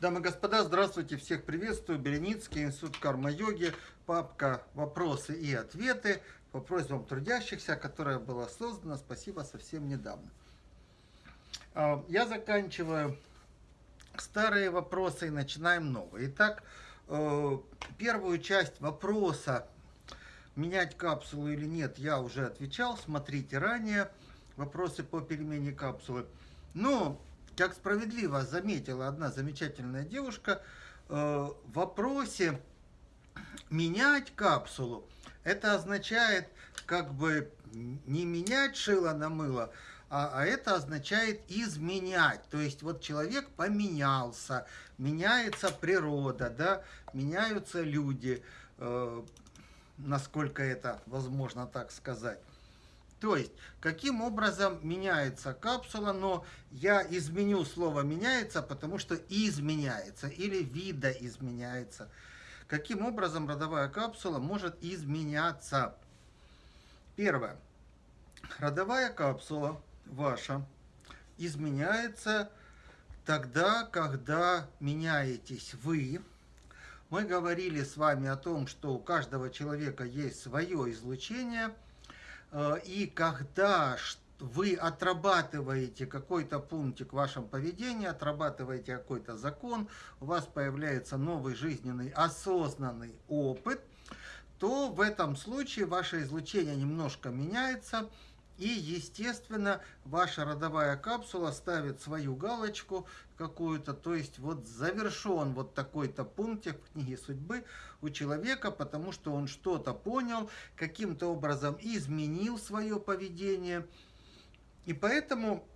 Дамы и господа, здравствуйте, всех приветствую. Береницкий, Институт карма-йоги, папка «Вопросы и ответы» по просьбам трудящихся, которая была создана, спасибо, совсем недавно. А, я заканчиваю старые вопросы и начинаем новые. Итак, э, первую часть вопроса, менять капсулу или нет, я уже отвечал, смотрите ранее, вопросы по перемене капсулы. Но как справедливо заметила одна замечательная девушка, э, в вопросе менять капсулу, это означает как бы не менять шило на мыло, а, а это означает изменять. То есть вот человек поменялся, меняется природа, да, меняются люди, э, насколько это возможно так сказать. То есть, каким образом меняется капсула, но я изменю слово «меняется», потому что изменяется или вида изменяется. Каким образом родовая капсула может изменяться? Первое. Родовая капсула ваша изменяется тогда, когда меняетесь вы. Мы говорили с вами о том, что у каждого человека есть свое излучение – и когда вы отрабатываете какой-то пунктик в вашем поведении, отрабатываете какой-то закон, у вас появляется новый жизненный осознанный опыт, то в этом случае ваше излучение немножко меняется, и, естественно, ваша родовая капсула ставит свою галочку какую-то, то есть вот завершен вот такой-то пунктик в книге судьбы у человека, потому что он что-то понял, каким-то образом изменил свое поведение. И поэтому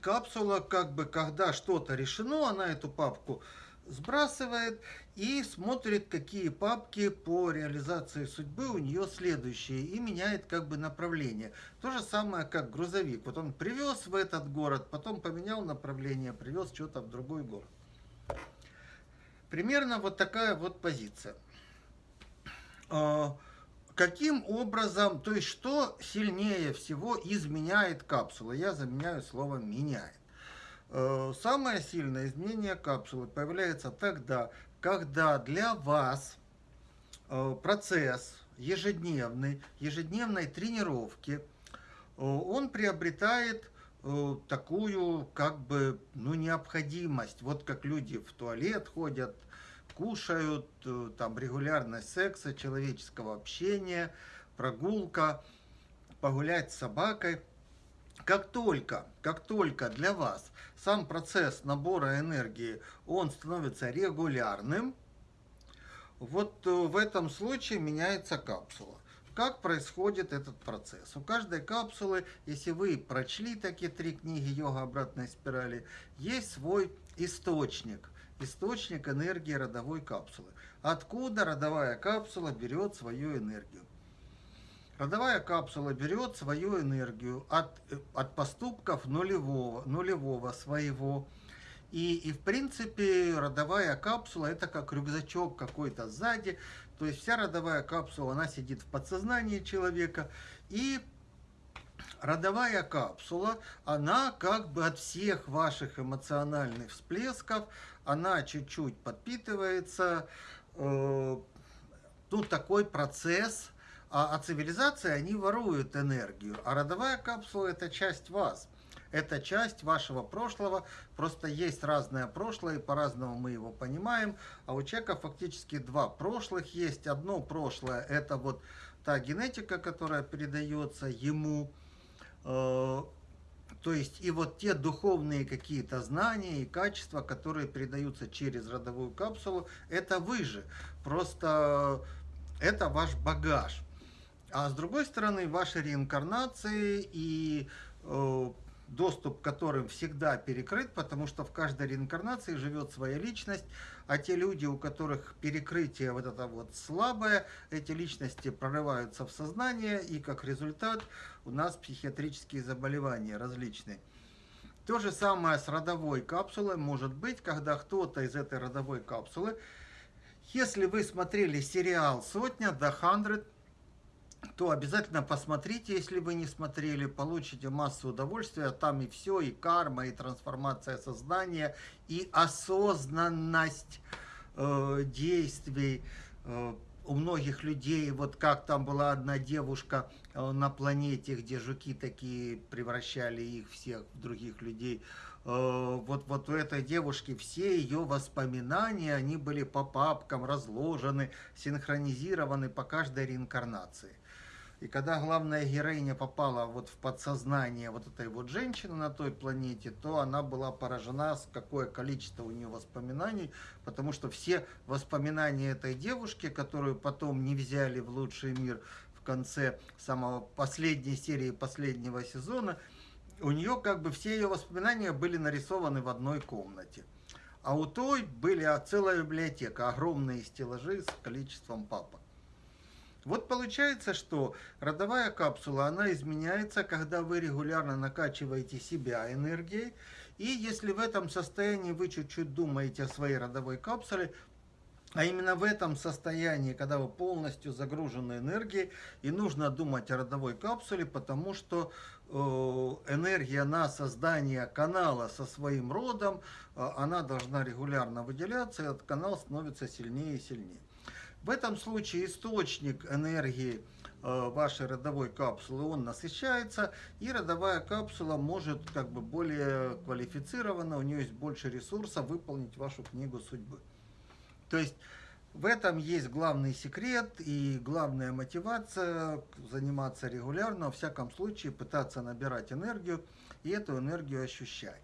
капсула, как бы, когда что-то решено, она эту папку сбрасывает и смотрит, какие папки по реализации судьбы у нее следующие и меняет как бы направление. То же самое, как грузовик. Вот он привез в этот город, потом поменял направление, привез что-то в другой город. Примерно вот такая вот позиция. А, каким образом, то есть что сильнее всего изменяет капсула? Я заменяю слово «меняет». Э, самое сильное изменение капсулы появляется тогда, когда для вас э, процесс ежедневный, ежедневной тренировки, э, он приобретает такую как бы ну, необходимость. Вот как люди в туалет ходят, кушают, там регулярность секса, человеческого общения, прогулка, погулять с собакой – как только, как только для вас сам процесс набора энергии, он становится регулярным, вот э, в этом случае меняется капсула. Как происходит этот процесс? У каждой капсулы, если вы прочли такие три книги «Йога обратной спирали», есть свой источник. Источник энергии родовой капсулы. Откуда родовая капсула берет свою энергию? Родовая капсула берет свою энергию от, от поступков нулевого, нулевого своего. И, и в принципе родовая капсула это как рюкзачок какой-то сзади. То есть вся родовая капсула, она сидит в подсознании человека. И родовая капсула, она как бы от всех ваших эмоциональных всплесков, она чуть-чуть подпитывается. Э, тут такой процесс – а, а цивилизации, они воруют энергию. А родовая капсула – это часть вас. Это часть вашего прошлого. Просто есть разное прошлое, и по-разному мы его понимаем. А у человека фактически два прошлых есть. Одно прошлое – это вот та генетика, которая передается ему. Э, то есть и вот те духовные какие-то знания и качества, которые передаются через родовую капсулу, это вы же. Просто это ваш багаж. А с другой стороны, ваши реинкарнации и э, доступ к которым всегда перекрыт, потому что в каждой реинкарнации живет своя личность, а те люди, у которых перекрытие вот это вот слабое, эти личности прорываются в сознание, и как результат у нас психиатрические заболевания различные. То же самое с родовой капсулой может быть, когда кто-то из этой родовой капсулы, если вы смотрели сериал «Сотня» до 100, то обязательно посмотрите, если вы не смотрели, получите массу удовольствия. Там и все, и карма, и трансформация сознания, и осознанность э, действий э, у многих людей. Вот как там была одна девушка э, на планете, где жуки такие превращали их всех в других людей. Э, вот, вот у этой девушки все ее воспоминания, они были по папкам разложены, синхронизированы по каждой реинкарнации. И когда главная героиня попала вот в подсознание вот этой вот женщины на той планете, то она была поражена, с какое количество у нее воспоминаний, потому что все воспоминания этой девушки, которую потом не взяли в лучший мир в конце самого последней серии последнего сезона, у нее как бы все ее воспоминания были нарисованы в одной комнате. А у той были целая библиотека, огромные стеллажи с количеством папок. Вот получается, что родовая капсула, она изменяется, когда вы регулярно накачиваете себя энергией. И если в этом состоянии вы чуть-чуть думаете о своей родовой капсуле, а именно в этом состоянии, когда вы полностью загружены энергией, и нужно думать о родовой капсуле, потому что э, энергия на создание канала со своим родом, э, она должна регулярно выделяться, и этот канал становится сильнее и сильнее. В этом случае источник энергии э, вашей родовой капсулы, он насыщается, и родовая капсула может как бы более квалифицированно, у нее есть больше ресурсов выполнить вашу книгу судьбы. То есть в этом есть главный секрет и главная мотивация заниматься регулярно, во всяком случае пытаться набирать энергию и эту энергию ощущать.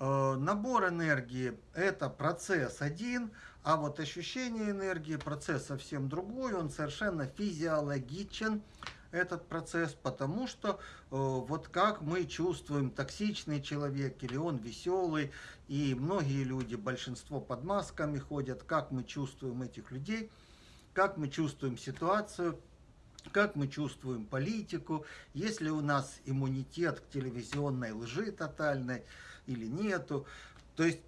Э, набор энергии – это процесс один, а вот ощущение энергии – процесс совсем другой, он совершенно физиологичен, этот процесс, потому что э, вот как мы чувствуем токсичный человек или он веселый, и многие люди, большинство под масками ходят, как мы чувствуем этих людей, как мы чувствуем ситуацию, как мы чувствуем политику, есть ли у нас иммунитет к телевизионной лжи тотальной, или нету. То есть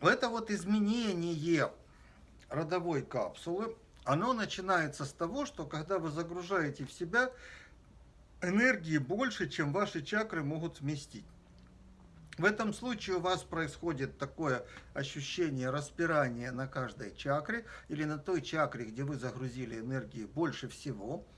это вот изменение родовой капсулы, оно начинается с того, что когда вы загружаете в себя энергии больше, чем ваши чакры могут вместить. В этом случае у вас происходит такое ощущение распирания на каждой чакре или на той чакре, где вы загрузили энергии больше всего –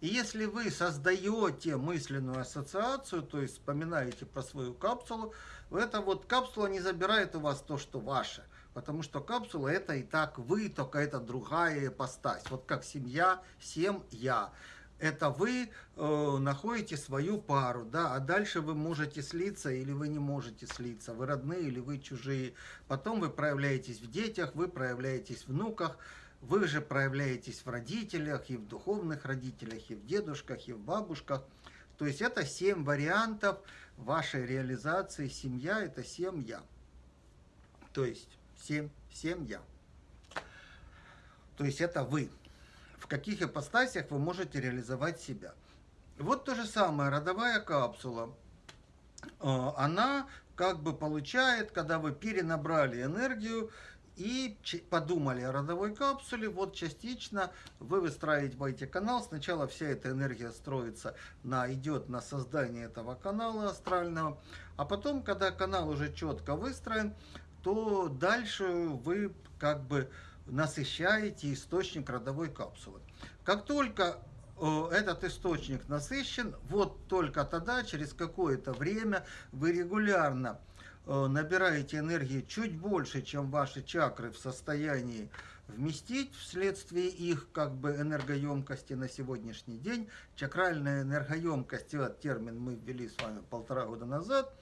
и если вы создаете мысленную ассоциацию, то есть вспоминаете про свою капсулу, эта вот капсула не забирает у вас то, что ваше. Потому что капсула это и так вы, только это другая ипостась. Вот как семья, всем я. Это вы э, находите свою пару, да, а дальше вы можете слиться или вы не можете слиться. Вы родные или вы чужие. Потом вы проявляетесь в детях, вы проявляетесь в внуках. Вы же проявляетесь в родителях, и в духовных родителях, и в дедушках, и в бабушках. То есть это семь вариантов вашей реализации. Семья – это семь я. То есть семь, семь я. То есть это вы. Каких ипостасях вы можете реализовать себя. Вот то же самое, родовая капсула. Э, она как бы получает, когда вы перенабрали энергию, и подумали о родовой капсуле, вот частично вы выстраиваете канал, сначала вся эта энергия строится, на, идет на создание этого канала астрального, а потом, когда канал уже четко выстроен, то дальше вы как бы насыщаете источник родовой капсулы. Как только э, этот источник насыщен, вот только тогда, через какое-то время, вы регулярно Э, набираете энергии чуть больше, чем ваши чакры в состоянии вместить вследствие их как бы энергоемкости на сегодняшний день. Чакральная энергоемкость, этот термин мы ввели с вами полтора года назад.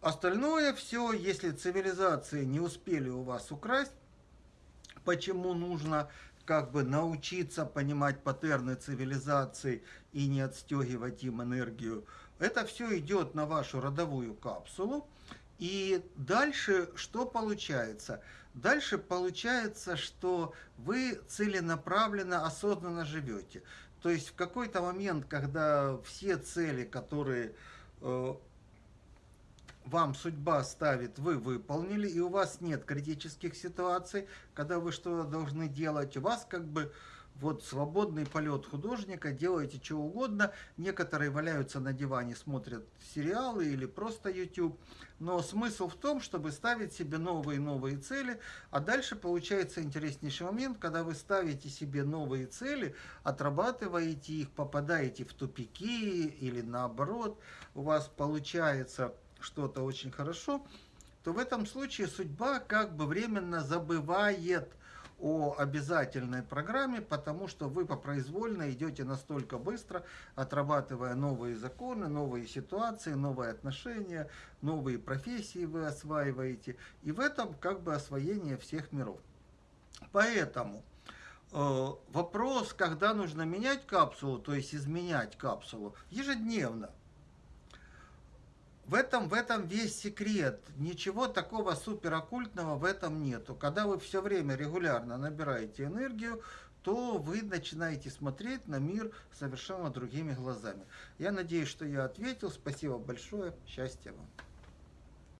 Остальное все, если цивилизации не успели у вас украсть, почему нужно как бы научиться понимать паттерны цивилизации и не отстегивать им энергию, это все идет на вашу родовую капсулу. И дальше что получается? Дальше получается, что вы целенаправленно, осознанно живете. То есть в какой-то момент, когда все цели, которые э, вам судьба ставит, вы выполнили, и у вас нет критических ситуаций, когда вы что-то должны делать, у вас как бы вот свободный полет художника, делайте что угодно. Некоторые валяются на диване, смотрят сериалы или просто YouTube. Но смысл в том, чтобы ставить себе новые и новые цели. А дальше получается интереснейший момент, когда вы ставите себе новые цели, отрабатываете их, попадаете в тупики или наоборот, у вас получается что-то очень хорошо, то в этом случае судьба как бы временно забывает о обязательной программе, потому что вы по произвольно идете настолько быстро, отрабатывая новые законы, новые ситуации, новые отношения, новые профессии вы осваиваете. И в этом как бы освоение всех миров. Поэтому э, вопрос, когда нужно менять капсулу, то есть изменять капсулу, ежедневно. В этом, в этом весь секрет. Ничего такого супер оккультного в этом нету. Когда вы все время регулярно набираете энергию, то вы начинаете смотреть на мир совершенно другими глазами. Я надеюсь, что я ответил. Спасибо большое. Счастья вам.